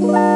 Bye.